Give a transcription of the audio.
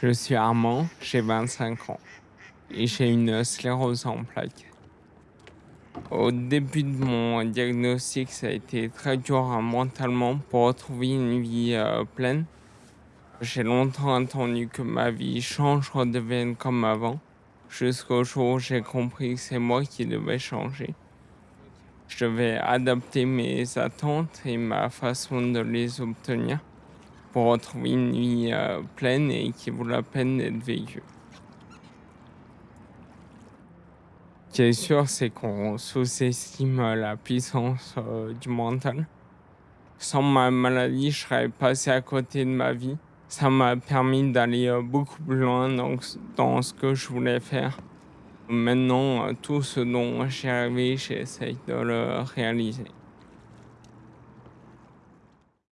Je suis Armand, j'ai 25 ans et j'ai une sclérose en plaques. Au début de mon diagnostic, ça a été très dur hein, mentalement pour retrouver une vie euh, pleine. J'ai longtemps attendu que ma vie change, redevienne comme avant, jusqu'au jour où j'ai compris que c'est moi qui devais changer. Je devais adapter mes attentes et ma façon de les obtenir pour retrouver une vie euh, pleine et qui vaut la peine d'être vécue. Ce qui est sûr, c'est qu'on sous-estime la puissance euh, du mental. Sans ma maladie, je serais passé à côté de ma vie. Ça m'a permis d'aller euh, beaucoup plus loin dans, ce que je voulais faire. Maintenant, tout ce dont j'ai rêvé, j'essaye de le réaliser.